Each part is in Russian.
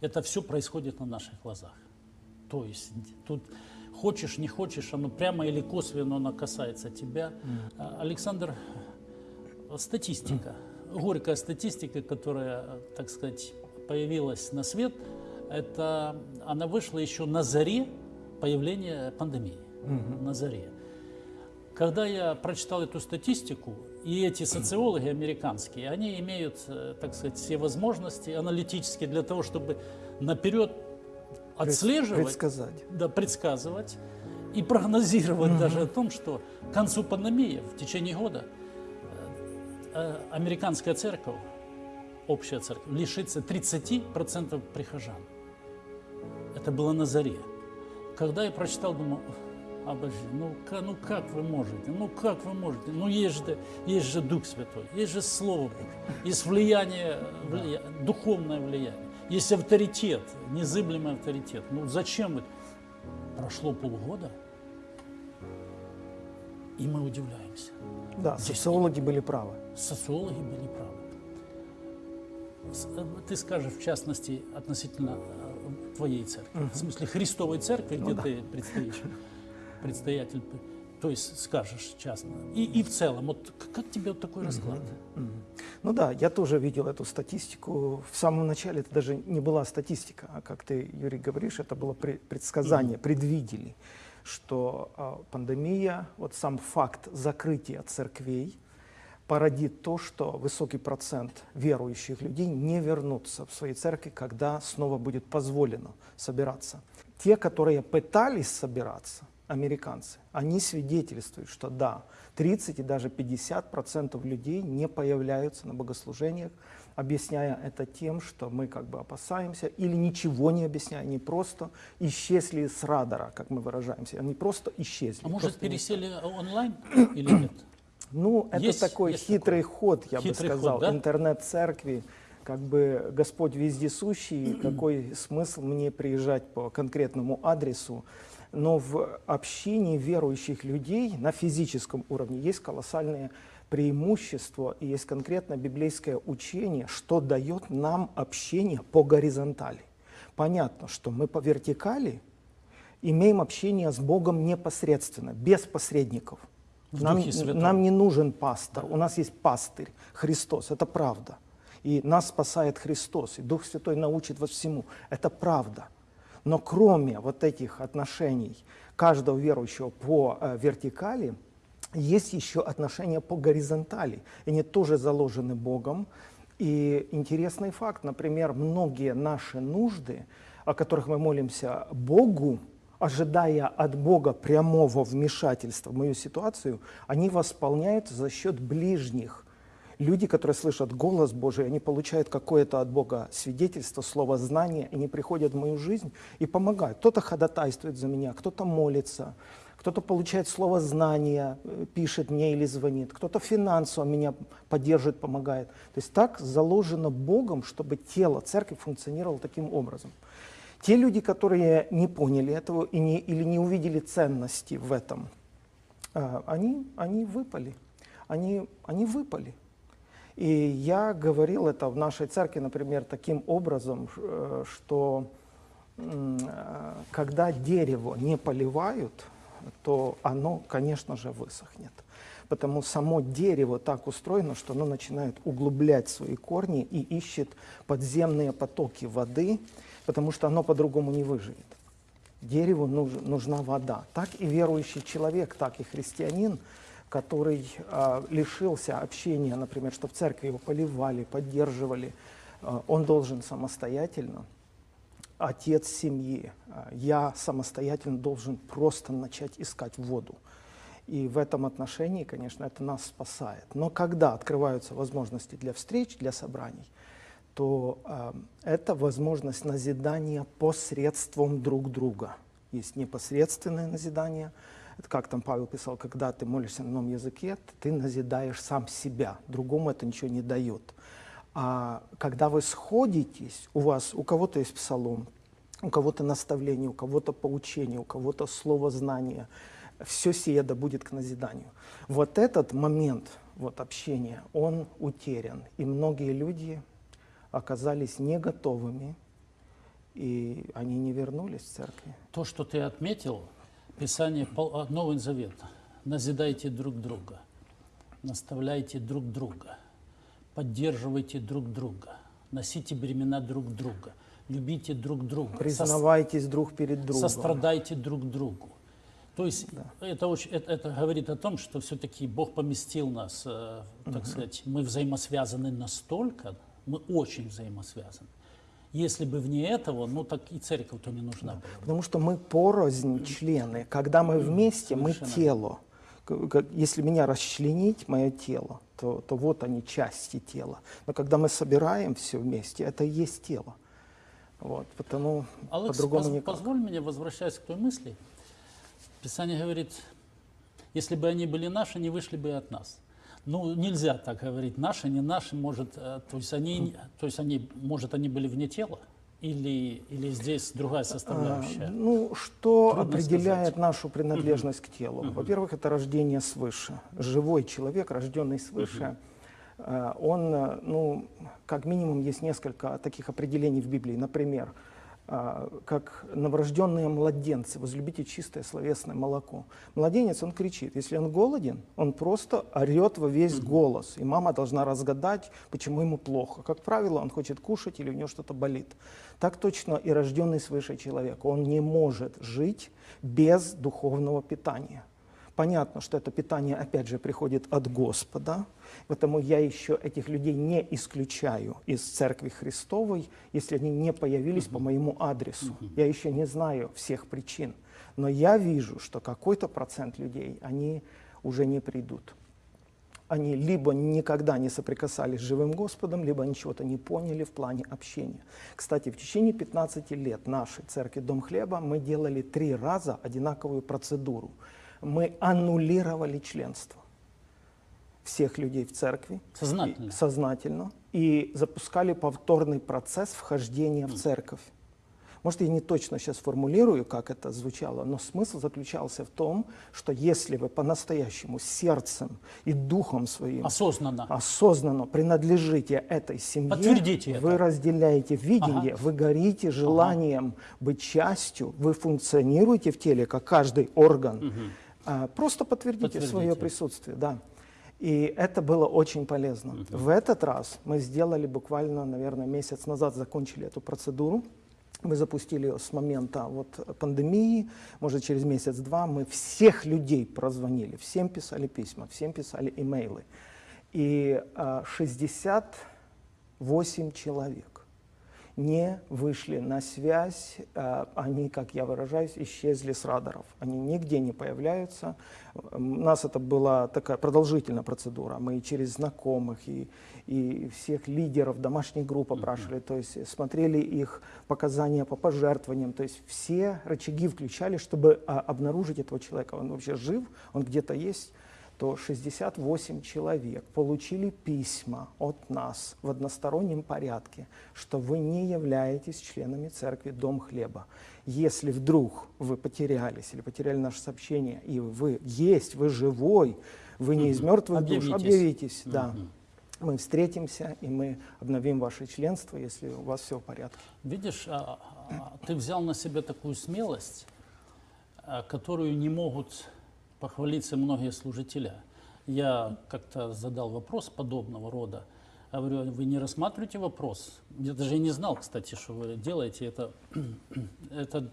это все происходит на наших глазах. То есть тут хочешь, не хочешь, оно прямо или косвенно оно касается тебя. А, Александр, статистика, горькая статистика, которая, так сказать, появилась на свет, это она вышла еще на заре появления пандемии, на заре. Когда я прочитал эту статистику, и эти социологи американские, они имеют, э, так сказать, все возможности аналитические для того, чтобы наперед отслеживать, предсказать. Да, предсказывать и прогнозировать угу. даже о том, что к концу пандемии, в течение года, э, э, американская церковь, общая церковь, лишится 30% прихожан. Это было на заре. Когда я прочитал, думаю, обожди, ну, ну как вы можете, ну как вы можете, ну есть же, есть же Дух Святой, есть же Слово Божье, есть влияние, влияние духовное влияние, есть авторитет, незыблемый авторитет. Ну зачем вы? Прошло полгода, и мы удивляемся. Да, Здесь социологи были правы. Социологи были правы. Э, ты скажешь, в частности, относительно э, твоей церкви, угу. в смысле Христовой церкви, ну, где да. ты предстоишь предстоятель, то есть скажешь частно. И, и в целом, вот как тебе вот такой расклад? Mm -hmm. Ну да, я тоже видел эту статистику. В самом начале это даже не была статистика, а как ты, Юрий, говоришь, это было предсказание, mm -hmm. предвидели, что а, пандемия, вот сам факт закрытия церквей, породит то, что высокий процент верующих людей не вернутся в свои церкви, когда снова будет позволено собираться. Те, которые пытались собираться, американцы, они свидетельствуют, что да, 30 и даже 50 процентов людей не появляются на богослужениях, объясняя это тем, что мы как бы опасаемся, или ничего не объясняя, они просто исчезли с радара, как мы выражаемся, они просто исчезли. А может пересели не... онлайн или нет? Ну, это есть, такой есть хитрый такой. ход, я хитрый бы сказал, да? интернет-церкви, как бы Господь вездесущий, какой смысл мне приезжать по конкретному адресу, но в общении верующих людей на физическом уровне есть колоссальные преимущества и есть конкретно библейское учение, что дает нам общение по горизонтали. Понятно, что мы по вертикали имеем общение с Богом непосредственно, без посредников. Нам, нам не нужен пастор, у нас есть пастырь, Христос, это правда. И нас спасает Христос, и Дух Святой научит вас всему, это правда. Но кроме вот этих отношений каждого верующего по э, вертикали, есть еще отношения по горизонтали. Они тоже заложены Богом. И интересный факт, например, многие наши нужды, о которых мы молимся Богу, ожидая от Бога прямого вмешательства в мою ситуацию, они восполняются за счет ближних, люди, которые слышат голос Божий, они получают какое-то от Бога свидетельство, слово знание, они приходят в мою жизнь и помогают. Кто-то ходатайствует за меня, кто-то молится, кто-то получает слово знания, э, пишет мне или звонит, кто-то финансово меня поддерживает, помогает. То есть так заложено Богом, чтобы тело церкви функционировало таким образом. Те люди, которые не поняли этого и не, или не увидели ценности в этом, э, они, они выпали. Они, они выпали. И я говорил это в нашей церкви, например, таким образом, э, что э, когда дерево не поливают, то оно, конечно же, высохнет. Потому само дерево так устроено, что оно начинает углублять свои корни и ищет подземные потоки воды, потому что оно по-другому не выживет. Дереву нужна вода. Так и верующий человек, так и христианин – который э, лишился общения, например, что в церкви его поливали, поддерживали, э, он должен самостоятельно, отец семьи, э, я самостоятельно должен просто начать искать воду. И в этом отношении, конечно, это нас спасает. Но когда открываются возможности для встреч, для собраний, то э, это возможность назидания посредством друг друга. Есть непосредственное назидание – это как там Павел писал, когда ты молишься на новом языке, ты назидаешь сам себя, другому это ничего не дает. А когда вы сходитесь, у вас, у кого-то есть псалом, у кого-то наставление, у кого-то поучение, у кого-то слово знания, все сие да будет к назиданию. Вот этот момент вот, общения, он утерян. И многие люди оказались не готовыми и они не вернулись в церкви. То, что ты отметил, Писание, а, Новый Завет, назидайте друг друга, наставляйте друг друга, поддерживайте друг друга, носите бремена друг друга, любите друг друга. Признавайтесь сос... друг перед другом. Сострадайте друг другу. То есть да. это, очень, это, это говорит о том, что все-таки Бог поместил нас, э, так угу. сказать, мы взаимосвязаны настолько, мы очень взаимосвязаны. Если бы вне этого, ну так и церковь-то не нужна была. Потому что мы порознь члены. Когда мы вместе, мы тело. Если меня расчленить, мое тело, то, то вот они, части тела. Но когда мы собираем все вместе, это и есть тело. Вот, потому по-другому поз, никак. позволь мне, возвращаясь к той мысли, Писание говорит, если бы они были наши, не вышли бы от нас. Ну, нельзя так говорить, наши, не наши, может, э, то есть они, то есть они, может, они были вне тела? Или, или здесь другая составляющая? А, ну, что Трудно определяет сказать. нашу принадлежность к телу? Во-первых, это рождение свыше. Живой человек, рожденный свыше, э, он, э, ну, как минимум, есть несколько таких определений в Библии. Например, а, как новорожденные младенцы, возлюбите чистое словесное молоко. Младенец, он кричит. Если он голоден, он просто орет во весь голос. И мама должна разгадать, почему ему плохо. Как правило, он хочет кушать или у него что-то болит. Так точно и рожденный свыше человек. Он не может жить без духовного питания. Понятно, что это питание, опять же, приходит от Господа, поэтому я еще этих людей не исключаю из Церкви Христовой, если они не появились по моему адресу. Я еще не знаю всех причин, но я вижу, что какой-то процент людей, они уже не придут. Они либо никогда не соприкасались с живым Господом, либо они чего-то не поняли в плане общения. Кстати, в течение 15 лет нашей церкви «Дом хлеба» мы делали три раза одинаковую процедуру – мы аннулировали членство всех людей в церкви. Сознательно. И, сознательно. И запускали повторный процесс вхождения в церковь. Может, я не точно сейчас формулирую, как это звучало, но смысл заключался в том, что если вы по-настоящему сердцем и духом своим осознанно, осознанно принадлежите этой семье, Подтвердите вы это. разделяете видение, ага. вы горите желанием ага. быть частью, вы функционируете в теле, как каждый орган. Угу просто подтвердите, подтвердите свое присутствие, да. И это было очень полезно. Uh В этот раз мы сделали буквально, наверное, месяц назад закончили эту процедуру. Мы запустили ее с момента вот, пандемии, может, через месяц-два мы всех людей прозвонили, всем писали письма, всем писали имейлы. И а, 68 человек не вышли на связь, э, они, как я выражаюсь, исчезли с радаров. Они нигде не появляются. У нас это была такая продолжительная процедура. Мы и через знакомых, и, и всех лидеров домашней группы опрашивали, то есть смотрели их показания по пожертвованиям, то есть все рычаги включали, чтобы а, обнаружить этого человека. Он вообще жив, он где-то есть то 68 человек получили письма от нас в одностороннем порядке, что вы не являетесь членами церкви Дом Хлеба. Если вдруг вы потерялись или потеряли наше сообщение, и вы есть, вы живой, вы не из мертвых объявитесь. душ, объявитесь. Да. Мы встретимся, и мы обновим ваше членство, если у вас все в порядке. Видишь, а, а, ты взял на себя такую смелость, а, которую не могут похвалиться многие служители. Я как-то задал вопрос подобного рода. Я говорю, вы не рассматриваете вопрос? Я даже не знал, кстати, что вы делаете. Это, это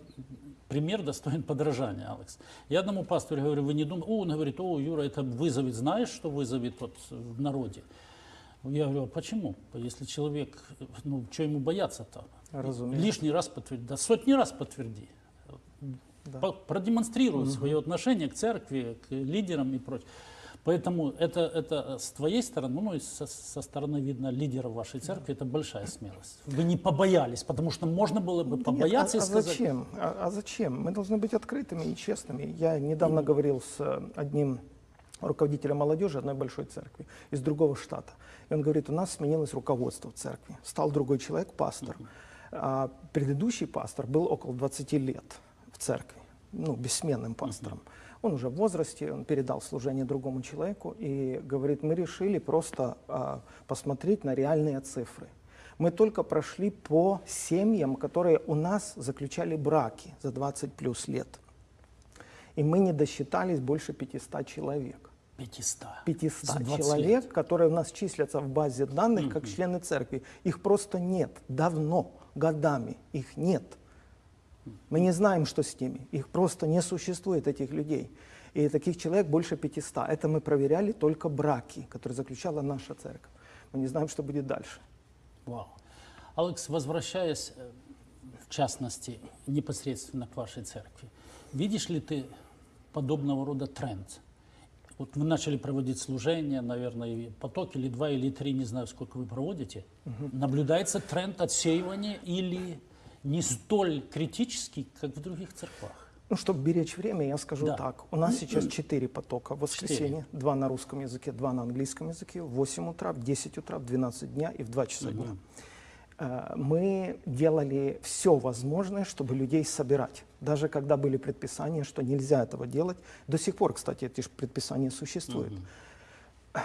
пример достоин подражания, Алекс. Я одному пастору говорю, вы не думаете? О, он говорит, о, Юра, это вызовет, знаешь, что вызовет вот в народе? Я говорю, а почему? Если человек, ну, что ему бояться-то? Лишний раз подтверди, да сотни раз подтверди да. продемонстрируют угу. свое отношение к церкви, к лидерам и прочее. Поэтому это, это с твоей стороны, ну и со, со стороны, видно, лидера вашей церкви, это большая смелость. Вы не побоялись, потому что можно было бы побояться Нет, а, и сказать... А зачем? А, а зачем? Мы должны быть открытыми и честными. Я недавно mm. говорил с одним руководителем молодежи одной большой церкви из другого штата. И он говорит, у нас сменилось руководство в церкви. Стал другой человек, пастор. А предыдущий пастор был около 20 лет церкви ну, бессменным пастором. Он уже в возрасте, он передал служение другому человеку и говорит, мы решили просто а, посмотреть на реальные цифры. Мы только прошли по семьям, которые у нас заключали браки за 20 плюс лет. И мы не досчитались больше 500 человек. 500. 500 человек, лет. которые у нас числятся в базе данных как члены церкви. Их просто нет. Давно, годами их нет. Мы не знаем, что с ними. Их просто не существует, этих людей. И таких человек больше 500. Это мы проверяли только браки, которые заключала наша церковь. Мы не знаем, что будет дальше. Вау. Алекс, возвращаясь, э, в частности, непосредственно к вашей церкви, видишь ли ты подобного рода тренд? Вот вы начали проводить служение, наверное, поток или два, или три, не знаю, сколько вы проводите. Угу. Наблюдается тренд отсеивания или не столь критический, как в других церквах? Ну, чтобы беречь время, я скажу да. так. У нас сейчас четыре потока в воскресенье. Два на русском языке, два на английском языке. В 8 утра, в 10 утра, в 12 дня и в 2 часа дня. Э, мы делали все возможное, чтобы людей собирать. Даже когда были предписания, что нельзя этого делать. До сих пор, кстати, эти предписания существуют. Угу.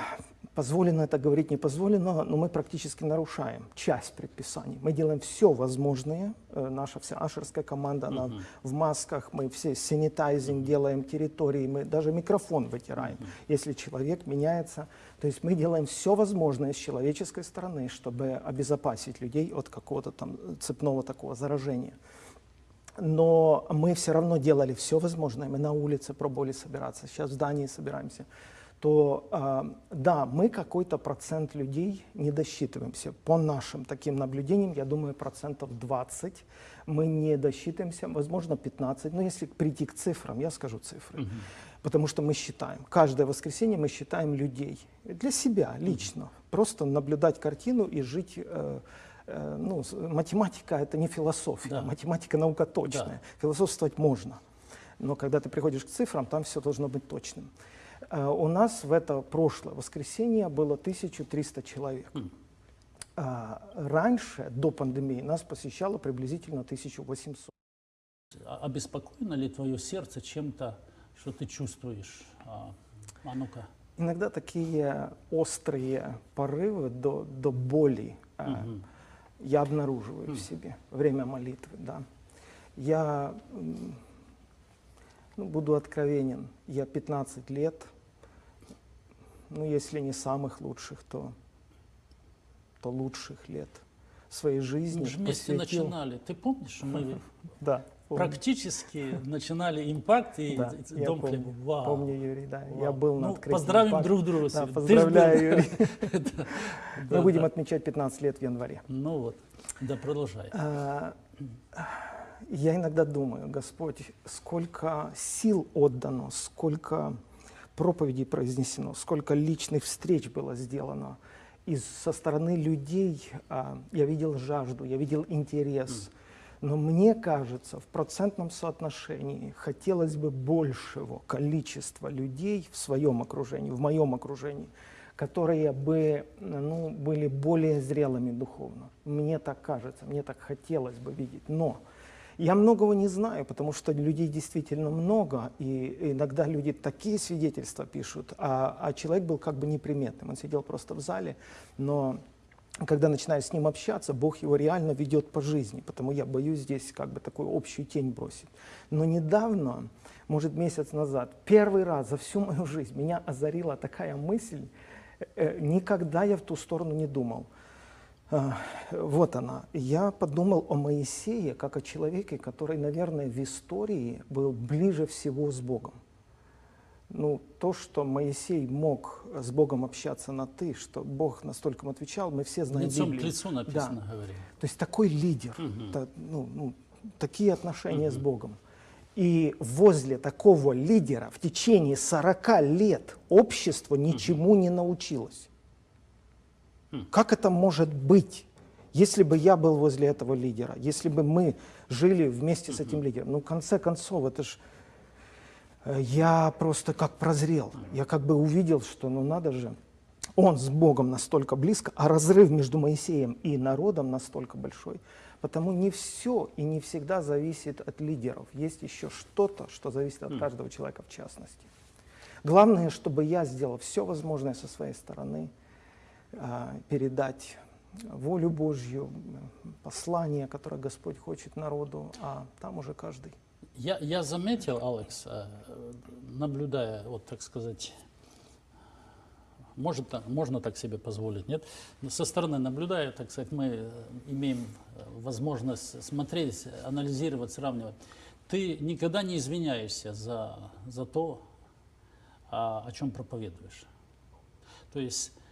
Позволено это говорить, не позволено, но мы практически нарушаем часть предписаний. Мы делаем все возможное, э, наша вся ашерская команда, она uh -huh. в масках, мы все санитайзинг делаем территории, мы даже микрофон вытираем, uh -huh. если человек меняется. То есть мы делаем все возможное с человеческой стороны, чтобы обезопасить людей от какого-то там цепного такого заражения. Но мы все равно делали все возможное, мы на улице пробовали собираться, сейчас в здании собираемся то э, да, мы какой-то процент людей не досчитываемся. По нашим таким наблюдениям, я думаю, процентов 20 мы не досчитываемся, возможно, 15. Но если прийти к цифрам, я скажу цифры. Угу. Потому что мы считаем, каждое воскресенье мы считаем людей. Для себя, лично. Угу. Просто наблюдать картину и жить... Э, э, ну, математика — это не философия, да. математика — наука точная. Да. Философствовать можно. Но когда ты приходишь к цифрам, там все должно быть точным. Э, у нас в это прошлое воскресенье было 1300 человек. Mm. Раньше, до пандемии, нас посещало приблизительно 1800. А обеспокоено ли твое сердце чем-то, что ты чувствуешь? А, а ну-ка. Иногда такие острые порывы до, до боли угу. я обнаруживаю mm. в себе время молитвы. Да. Я ну, буду откровенен, я 15 лет ну, если не самых лучших, то, то лучших лет своей жизни. Мы же вместе посвятил... начинали. Ты помнишь, мы да, практически начинали импакт и да, дом я помню, Вау. помню, Юрий, да. Вау. Я был на ну, открытии. Поздравим импакт. друг друга. Да, поздравляю, Юрий. Мы будем отмечать 15 лет в январе. Ну вот, да, продолжай. А, я иногда думаю, Господь, сколько сил отдано, сколько проповедей произнесено, сколько личных встреч было сделано. И со стороны людей а, я видел жажду, я видел интерес. Но мне кажется, в процентном соотношении хотелось бы большего количества людей в своем окружении, в моем окружении, которые бы ну, были более зрелыми духовно. Мне так кажется, мне так хотелось бы видеть. Но я многого не знаю, потому что людей действительно много, и иногда люди такие свидетельства пишут, а, а человек был как бы неприметным, он сидел просто в зале, но когда начинаешь с ним общаться, Бог его реально ведет по жизни, потому я боюсь здесь как бы такую общую тень бросить. Но недавно, может месяц назад, первый раз за всю мою жизнь меня озарила такая мысль, э, никогда я в ту сторону не думал – вот она. Я подумал о Моисее как о человеке, который, наверное, в истории был ближе всего с Богом. Ну, то, что Моисей мог с Богом общаться на «ты», что Бог настолько ему отвечал, мы все знаем Лицом Библию. к лицу написано, да. говорим. То есть такой лидер, угу. та, ну, ну, такие отношения угу. с Богом. И возле такого лидера в течение 40 лет общество ничему угу. не научилось. Как это может быть, если бы я был возле этого лидера, если бы мы жили вместе с этим лидером? Ну, в конце концов, это ж э, я просто как прозрел. Я как бы увидел, что ну надо же, он с Богом настолько близко, а разрыв между Моисеем и народом настолько большой. Потому не все и не всегда зависит от лидеров. Есть еще что-то, что зависит от каждого человека в частности. Главное, чтобы я сделал все возможное со своей стороны, передать волю Божью, послание, которое Господь хочет народу, а там уже каждый. Я, я заметил, Алекс, э, наблюдая, вот так сказать, может, можно так себе позволить, нет? Со стороны наблюдая, так сказать, мы имеем возможность смотреть, анализировать, сравнивать. Ты никогда не извиняешься за, за то, о, о чем проповедуешь. То есть э,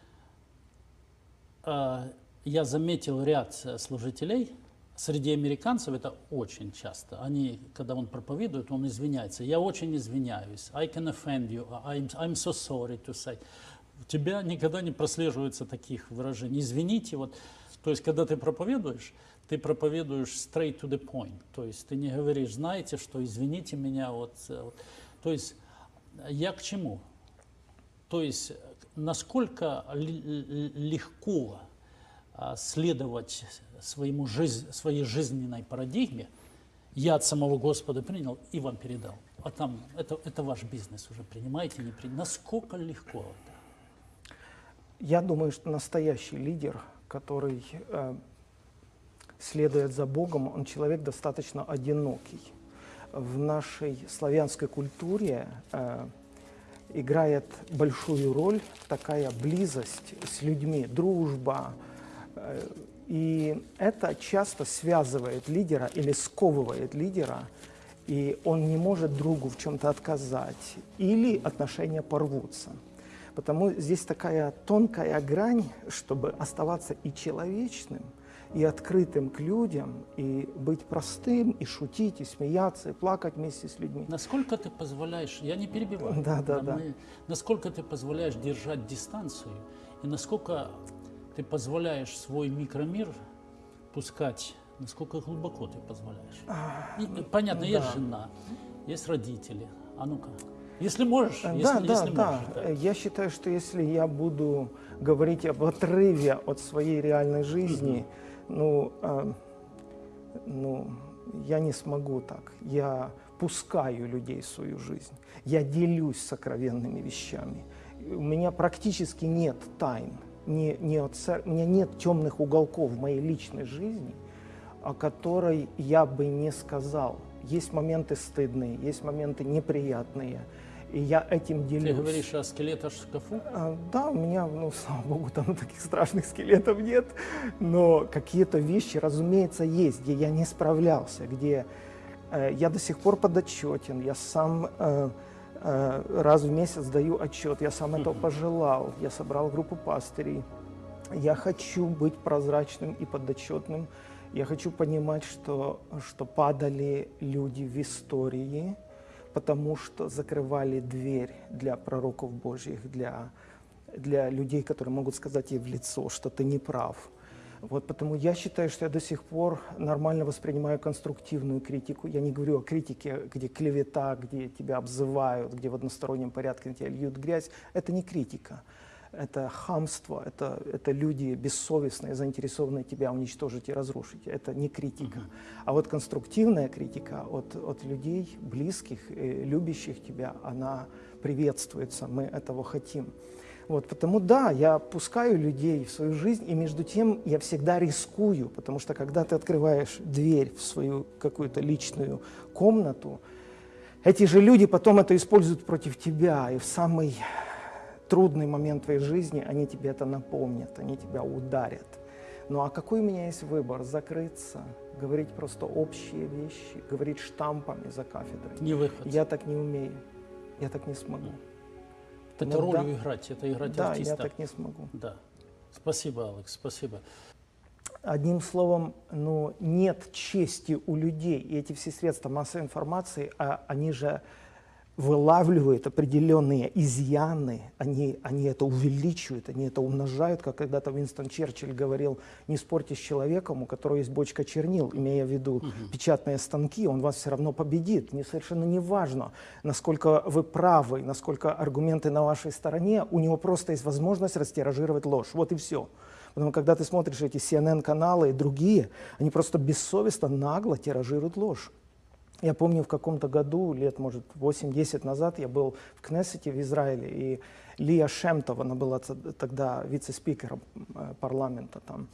я заметил ряд служителей, среди американцев это очень часто. Они, когда он проповедует, он извиняется. Я очень извиняюсь. I can offend you. I'm, I'm so sorry to say. У тебя никогда не прослеживается таких выражений. Извините, вот. То есть, когда ты проповедуешь, ты проповедуешь straight to the point. То есть, ты не говоришь, знаете, что извините меня, вот. вот. То есть, я к чему? То есть, насколько легко а, следовать своему жизнь, своей жизненной парадигме, я от самого Господа принял и вам передал. А там это, это ваш бизнес уже, принимаете, не принимаете. Насколько легко это? Я думаю, что настоящий лидер, который э, следует за Богом, он человек достаточно одинокий. В нашей славянской культуре э, играет большую роль такая близость с людьми, дружба. Э, и это часто связывает лидера или сковывает лидера, и он не может другу в чем-то отказать, или отношения порвутся. Потому здесь такая тонкая грань, чтобы оставаться и человечным – и открытым к людям, и быть простым, и шутить, и смеяться, и плакать вместе с людьми. Насколько ты позволяешь, я не перебиваю, да, да, да. Мы, насколько ты позволяешь держать дистанцию, и насколько ты позволяешь свой микромир пускать, насколько глубоко ты позволяешь. И, понятно, да. есть жена, есть родители, а ну-ка. Если можешь, да, если, да, если да. можешь. Да. Я считаю, что если я буду говорить об отрыве от своей реальной жизни, mm-hmm ну, э, ну, я не смогу так. Я пускаю людей в свою жизнь. Я делюсь сокровенными вещами. У меня практически нет тайн. Не, не от, у меня нет темных уголков в моей личной жизни, о которой я бы не сказал. Есть моменты стыдные, есть моменты неприятные – и я этим делюсь. Ты говоришь о скелетах в шкафу? А, да, у меня, ну, слава богу, там таких страшных скелетов нет. Но какие-то вещи, разумеется, есть, где я не справлялся, где э, я до сих пор подотчетен, я сам э, э, раз в месяц даю отчет, я сам этого пожелал, я собрал группу пастырей. Я хочу быть прозрачным и подотчетным. Я хочу понимать, что, что падали люди в истории, потому что закрывали дверь для пророков Божьих, для, для людей, которые могут сказать ей в лицо, что ты не прав. Вот, потому я считаю, что я до сих пор нормально воспринимаю конструктивную критику. Я не говорю о критике, где клевета, где тебя обзывают, где в одностороннем порядке на тебя льют грязь. Это не критика это хамство, это, это люди бессовестные, заинтересованные тебя уничтожить и разрушить. Это не критика. Uh-huh. А вот конструктивная критика от, от людей, близких, любящих тебя, она приветствуется, мы этого хотим. Вот, потому да, я пускаю людей в свою жизнь, и между тем я всегда рискую, потому что когда ты открываешь дверь в свою какую-то личную комнату, эти же люди потом это используют против тебя, и в самый трудный момент твоей жизни, они тебе это напомнят, они тебя ударят. Ну а какой у меня есть выбор? Закрыться, говорить просто общие вещи, говорить штампами за кафедрой. Не выход. Я так не умею, я так не смогу. Это ну, роль да, играть, это играть да, артиста. Да, я так не смогу. Да. Спасибо, Алекс, спасибо. Одним словом, ну, нет чести у людей, и эти все средства массовой информации, а, они же вылавливают определенные изъяны, они, они это увеличивают, они это умножают, как когда-то Уинстон Черчилль говорил, не спорьте с человеком, у которого есть бочка чернил, имея в виду угу. печатные станки, он вас все равно победит. Не, совершенно не важно, насколько вы правы, насколько аргументы на вашей стороне, у него просто есть возможность растиражировать ложь. Вот и все. Потому когда ты смотришь эти CNN-каналы и другие, они просто бессовестно, нагло тиражируют ложь. Я помню, в каком-то году, лет, может, 8-10 назад, я был в Кнессете в Израиле, и Лия Шемтова, она была тогда вице-спикером э, парламента там,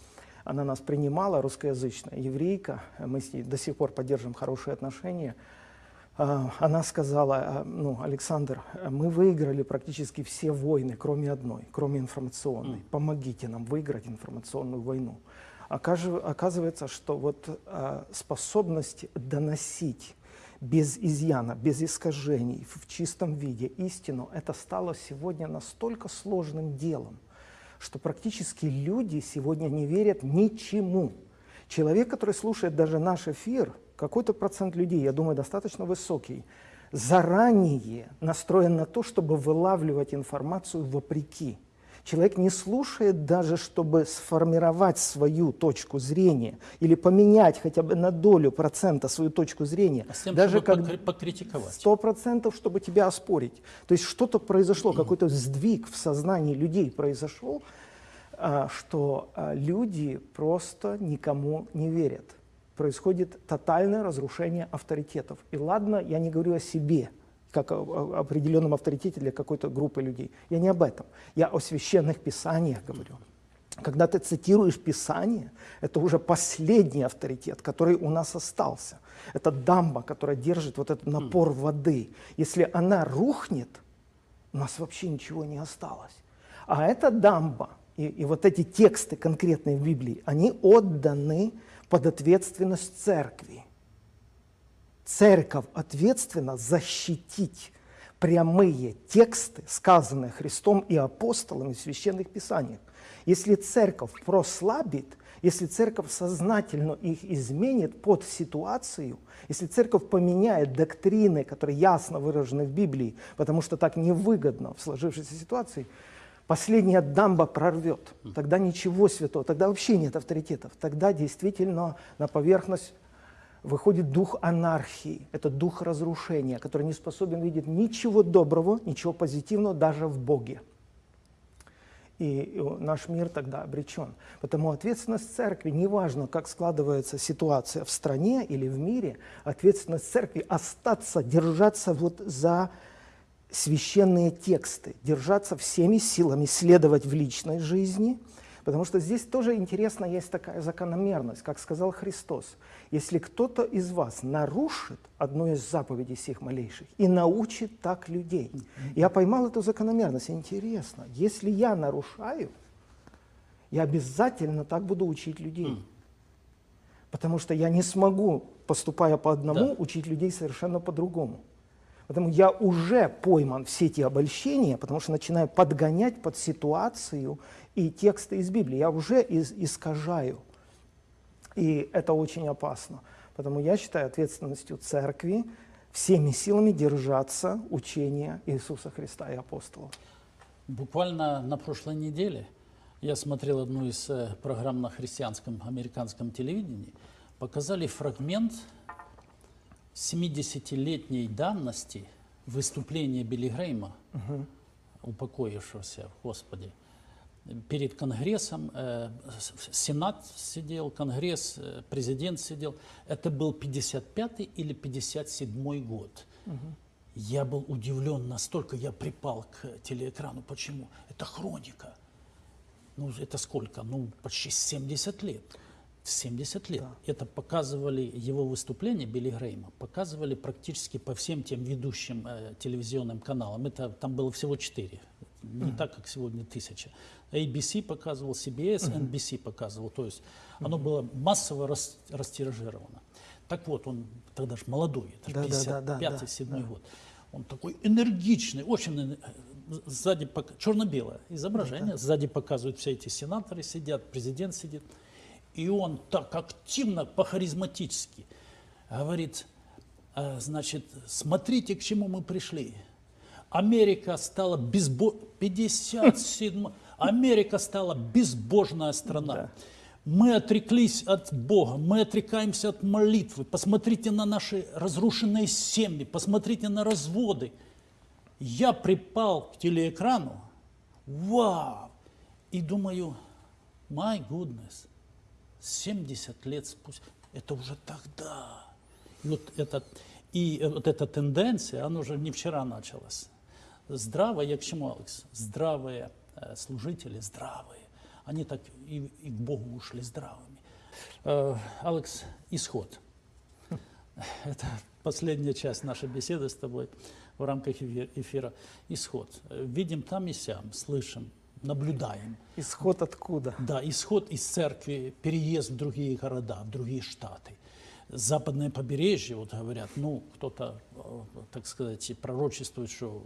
она нас принимала, русскоязычная еврейка, мы с ней до сих пор поддерживаем хорошие отношения. А, она сказала, а, ну, Александр, мы выиграли практически все войны, кроме одной, кроме информационной. Помогите нам выиграть информационную войну. Оказывается, что вот а, способность доносить без изъяна, без искажений, в чистом виде истину, это стало сегодня настолько сложным делом, что практически люди сегодня не верят ничему. Человек, который слушает даже наш эфир, какой-то процент людей, я думаю, достаточно высокий, заранее настроен на то, чтобы вылавливать информацию вопреки. Человек не слушает даже, чтобы сформировать свою точку зрения или поменять хотя бы на долю процента свою точку зрения. А с тем, даже чтобы как покритиковать. Сто процентов, чтобы тебя оспорить. То есть что-то произошло, какой-то сдвиг в сознании людей произошел, а, что а, люди просто никому не верят. Происходит тотальное разрушение авторитетов. И ладно, я не говорю о себе – как о определенном авторитете для какой-то группы людей. Я не об этом. Я о священных писаниях говорю. Когда ты цитируешь Писание, это уже последний авторитет, который у нас остался. Это дамба, которая держит вот этот напор воды. Если она рухнет, у нас вообще ничего не осталось. А эта дамба и, и вот эти тексты конкретные в Библии, они отданы под ответственность церкви церковь ответственна защитить прямые тексты, сказанные Христом и апостолами в священных писаниях. Если церковь прослабит, если церковь сознательно их изменит под ситуацию, если церковь поменяет доктрины, которые ясно выражены в Библии, потому что так невыгодно в сложившейся ситуации, последняя дамба прорвет. Тогда ничего святого, тогда вообще нет авторитетов. Тогда действительно на поверхность выходит дух анархии, это дух разрушения, который не способен видеть ничего доброго, ничего позитивного даже в Боге. И наш мир тогда обречен. Потому ответственность церкви, неважно, как складывается ситуация в стране или в мире, ответственность церкви остаться, держаться вот за священные тексты, держаться всеми силами, следовать в личной жизни – Потому что здесь тоже интересно есть такая закономерность, как сказал Христос. Если кто-то из вас нарушит одну из заповедей всех малейших и научит так людей. Я поймал эту закономерность. Интересно, если я нарушаю, я обязательно так буду учить людей. Потому что я не смогу, поступая по одному, да. учить людей совершенно по-другому. Поэтому я уже пойман в сети обольщения, потому что начинаю подгонять под ситуацию и тексты из Библии. Я уже из, искажаю. И это очень опасно. Поэтому я считаю ответственностью церкви всеми силами держаться учения Иисуса Христа и апостолов. Буквально на прошлой неделе я смотрел одну из э, программ на христианском американском телевидении. Показали фрагмент 70-летней давности выступления Билли Грейма, угу. упокоившегося в Господе, перед Конгрессом, э, Сенат сидел, Конгресс, э, президент сидел. Это был 55 или 57 год. Угу. Я был удивлен настолько, я припал к телеэкрану. Почему? Это хроника. Ну, это сколько? Ну, почти 70 лет. 70 лет. Да. Это показывали его выступления Билли Грейма, показывали практически по всем тем ведущим э, телевизионным каналам. Это там было всего четыре, не mm. так, как сегодня тысяча. ABC показывал, CBS, mm -hmm. NBC показывал. То есть оно было массово рас, растиражировано. Так вот, он тогда же молодой, это да, 55-7 да, да, год. Он такой энергичный, очень э, сзади черно-белое изображение, да, да. сзади показывают все эти сенаторы сидят, президент сидит. И он так активно, по-харизматически говорит, «А, значит, смотрите, к чему мы пришли. Америка стала безбо... 57 Америка стала безбожная страна. Да. Мы отреклись от Бога, мы отрекаемся от молитвы. Посмотрите на наши разрушенные семьи, посмотрите на разводы. Я припал к телеэкрану, вау, и думаю, my goodness, 70 лет спустя, это уже тогда. И вот, это, и вот эта тенденция, она уже не вчера началась. Здравые, я к чему, Алекс? Здравые э, служители, здравые. Они так и, и к Богу ушли здравыми. Э, Алекс, исход. Это последняя часть нашей беседы с тобой в рамках эфира. Исход. Видим там и сям, слышим, наблюдаем. Исход откуда? Да, исход из церкви, переезд в другие города, в другие штаты. Западное побережье, вот говорят, ну, кто-то, э, так сказать, пророчествует, что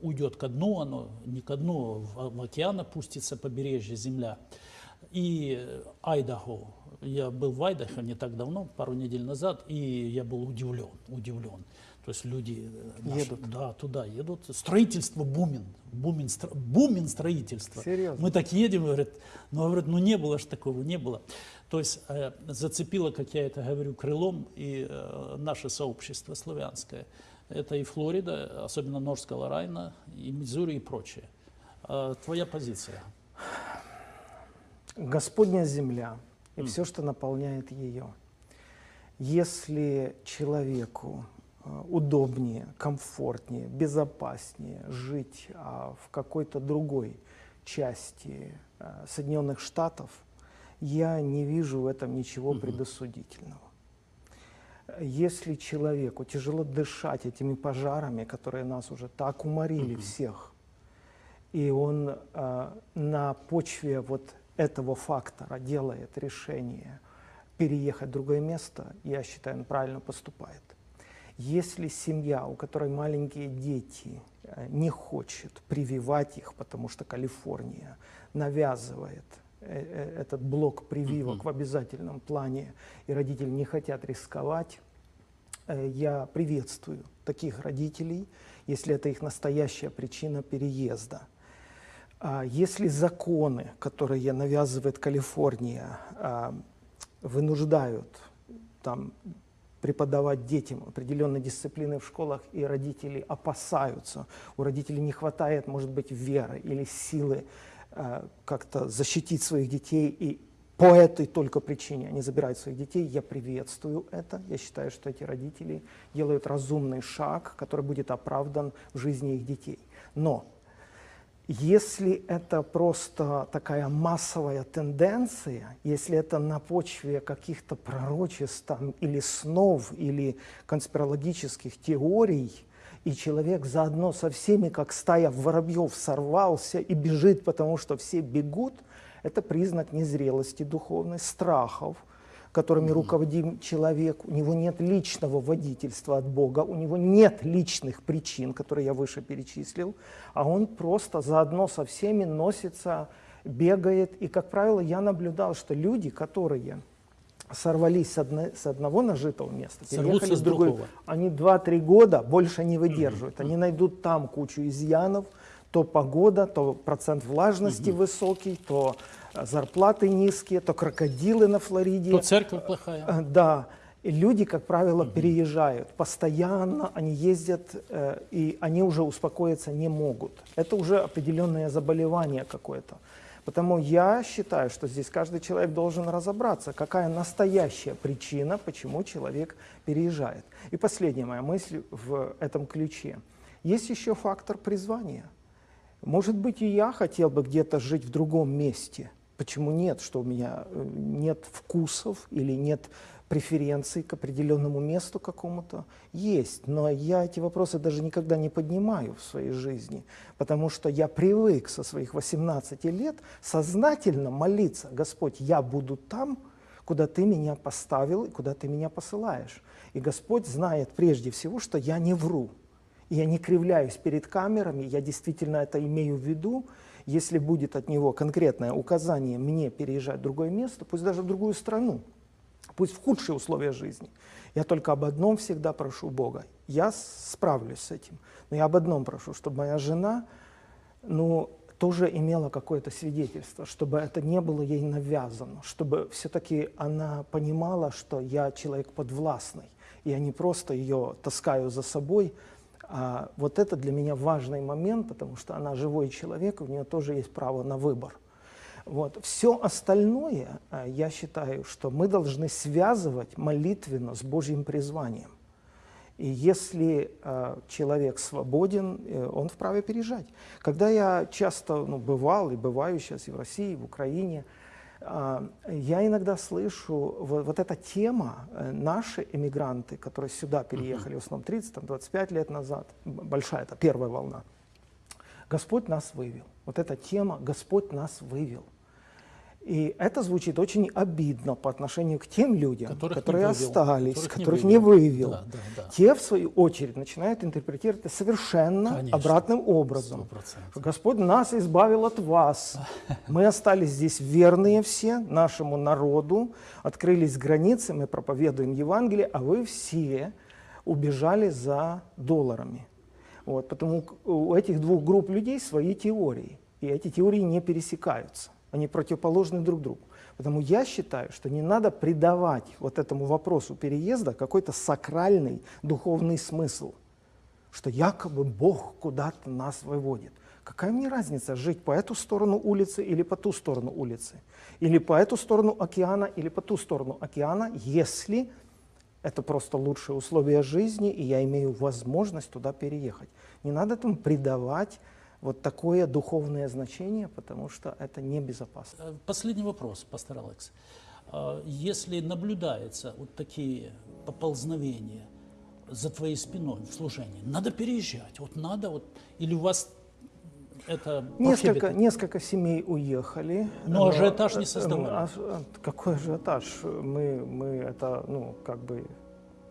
уйдет ко дну, оно не ко дну, в океан опустится побережье, земля. И Айдахо, я был в Айдахо не так давно, пару недель назад, и я был удивлен, удивлен. То есть люди э, наши, едут. Да, туда едут. Строительство бумин. Бумин, стро, бумин строительство. Серьезно? Мы так едем, говорят, ну, говорят, ну не было же такого, не было. То есть э, зацепило, как я это говорю, крылом и э, наше сообщество славянское. Это и Флорида, особенно Норская Каролайна, и Миссури и прочее. Э, твоя позиция? Господня земля и все, что наполняет ее. Если человеку Э, удобнее, комфортнее, безопаснее жить а, в какой-то другой части а, Соединенных Штатов, я не вижу в этом ничего угу. предосудительного. Если человеку тяжело дышать этими пожарами, которые нас уже так уморили угу. всех, и он э, на почве вот этого фактора делает решение переехать в другое место, я считаю, он правильно поступает. Если семья, у которой маленькие дети, э, не хочет прививать их, потому что Калифорния навязывает э, э, этот блок прививок в обязательном плане, и родители не хотят рисковать, я приветствую таких родителей, если это их настоящая причина переезда. А если законы, которые навязывает Калифорния, а, вынуждают там, преподавать детям определенные дисциплины в школах, и родители опасаются. У родителей не хватает, может быть, веры или силы э, как-то защитить своих детей, и по этой только причине они забирают своих детей. Я приветствую это. Я считаю, что эти родители делают разумный шаг, который будет оправдан в жизни их детей. Но если это просто такая массовая тенденция, если это на почве каких-то пророчеств там, или снов, или конспирологических теорий, и человек заодно со всеми, как стая воробьев, сорвался и бежит, потому что все бегут, это признак незрелости духовной, страхов, которыми руководим человек, у него нет личного водительства от Бога, у него нет личных причин, которые я выше перечислил, а он просто заодно со всеми носится, бегает. И, как правило, я наблюдал, что люди, которые сорвались с, одно, с одного нажитого места, переехали с другой, они 2-3 года больше не выдерживают. Они найдут там кучу изъянов, то погода, то процент влажности угу. высокий, то зарплаты низкие, то крокодилы на Флориде. То церковь плохая. Э, да. И люди, как правило, угу. переезжают. Постоянно они ездят, э, и они уже успокоиться не могут. Это уже определенное заболевание какое-то. Потому я считаю, что здесь каждый человек должен разобраться, какая настоящая причина, почему человек переезжает. И последняя моя мысль в этом ключе. Есть еще фактор призвания. Может быть, и я хотел бы где-то жить в другом месте, Почему нет? Что у меня э, нет вкусов или нет преференций к определенному месту какому-то? Есть, но я эти вопросы даже никогда не поднимаю в своей жизни, потому что я привык со своих 18 лет сознательно молиться, Господь, я буду там, куда Ты меня поставил и куда Ты меня посылаешь. И Господь знает прежде всего, что я не вру, я не кривляюсь перед камерами, я действительно это имею в виду, если будет от него конкретное указание мне переезжать в другое место, пусть даже в другую страну, пусть в худшие условия жизни, я только об одном всегда прошу Бога. Я справлюсь с этим, но я об одном прошу, чтобы моя жена, ну, тоже имела какое-то свидетельство, чтобы это не было ей навязано, чтобы все-таки она понимала, что я человек подвластный, и я не просто ее таскаю за собой, а вот это для меня важный момент, потому что она живой человек, у нее тоже есть право на выбор. Вот. Все остальное, э, я считаю, что мы должны связывать молитвенно с Божьим призванием. И если э, человек свободен, э, он вправе переезжать. Когда я часто ну, бывал и бываю сейчас и в России, и в Украине, я иногда слышу вот, вот эта тема, э, наши эмигранты, которые сюда переехали, в основном 30-25 лет назад, большая, это первая волна, Господь нас вывел. Вот эта тема «Господь нас вывел». И это звучит очень обидно по отношению к тем людям, которых которые вывел, остались, которых, которых не не вывел. вывел. Да, да, да. Те, в свою очередь, начинают интерпретировать это совершенно Конечно. обратным образом. 100%. Что Господь нас избавил от вас. Мы остались здесь верные все нашему народу, открылись границы, мы проповедуем Евангелие, а вы все убежали за долларами. Вот, потому у этих двух групп людей свои теории, и эти теории не пересекаются, они противоположны друг другу. Поэтому я считаю, что не надо придавать вот этому вопросу переезда какой-то сакральный духовный смысл, что якобы Бог куда-то нас выводит. Какая мне разница, жить по эту сторону улицы или по ту сторону улицы? Или по эту сторону океана, или по ту сторону океана, если это просто лучшие условия жизни, и я имею возможность туда переехать. Не надо этому придавать вот такое духовное значение, потому что это небезопасно. Э, Последний вопрос, пастор Алекс. А, Если наблюдается вот такие поползновения за твоей спиной в служении, надо переезжать, вот надо, вот, или у вас это Несколько, несколько семей уехали. Но ажиотаж не э, создавали. а- а- Какой ажиотаж? Мы, мы это, ну, как бы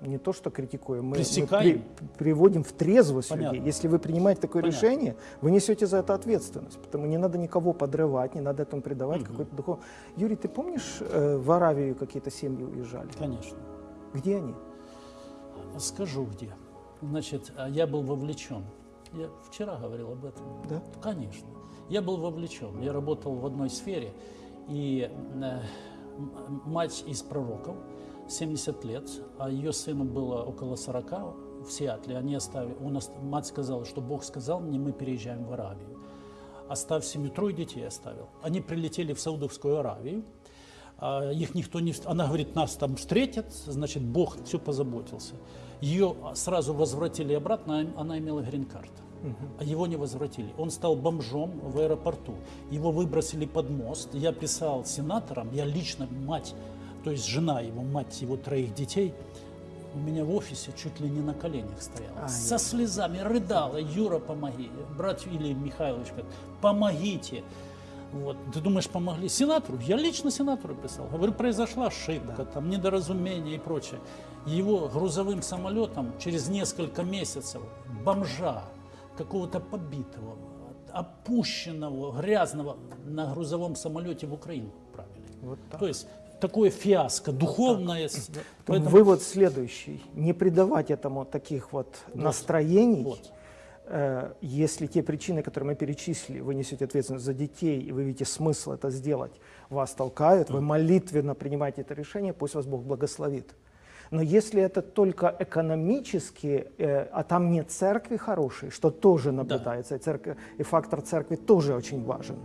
не то, что критикуем, мы, мы при- приводим в трезвость Понятно. людей. Если вы принимаете такое Понятно. решение, вы несете за это ответственность. Потому не надо никого подрывать, не надо этому придавать какой-то духов. Юрий, ты помнишь, э, в Аравию какие-то семьи уезжали? Конечно. Где они? Скажу где. Значит, а я был вовлечен. Я вчера говорил об этом. Да? Конечно. Я был вовлечен. Я работал в одной сфере. И э, мать из пророков, 70 лет, а ее сыну было около 40 в Сиатле. Они оставили, он, ост- мать сказала, что Бог сказал мне, мы переезжаем в Аравию. Оставь семью, трое детей оставил. Они прилетели в Саудовскую Аравию. А, Их никто не... Она говорит, нас там встретят, значит, Бог все позаботился. Ее сразу возвратили обратно, а она имела грин-карт. А его не возвратили. Он стал бомжом в аэропорту. Его выбросили под мост. Я писал сенаторам, я лично мать, то есть жена его, мать его троих детей, у меня в офисе чуть ли не на коленях стояла. Ай. Со слезами рыдала. Юра, помоги. Брат или Михайлович, как, помогите. Вот. Ты думаешь, помогли? Сенатору? Я лично сенатору писал. Говорю, произошла ошибка, там недоразумение и прочее. Его грузовым самолетом через несколько месяцев бомжа, какого-то побитого, опущенного, грязного на грузовом самолете в Украину отправили. Вот так. То есть такое фиаско духовное. с- Поэтому Вывод следующий. Не придавать этому таких вот, настроений. Вот. Э, Если те причины, которые мы перечислили, вы несете ответственность за детей, и вы видите смысл это сделать, вас толкают, вы молитвенно принимаете это решение, пусть вас Бог благословит. Но если это только экономически, э, а там нет церкви хорошей, что тоже наблюдается, и, церковь, и фактор церкви тоже очень важен.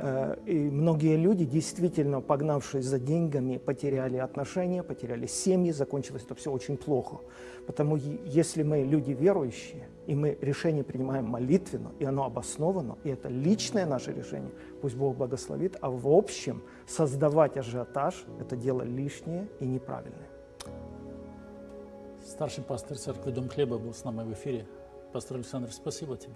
Э, И многие люди, действительно погнавшись за деньгами, потеряли отношения, потеряли семьи, закончилось это все очень плохо. Потому если мы люди верующие, и мы решение принимаем молитвенно, и оно обосновано, и это личное наше решение, пусть Бог благословит, а в общем создавать ажиотаж – это дело лишнее и неправильное. Старший пастор церкви Дом Хлеба был с нами в эфире. Пастор Александр, спасибо тебе.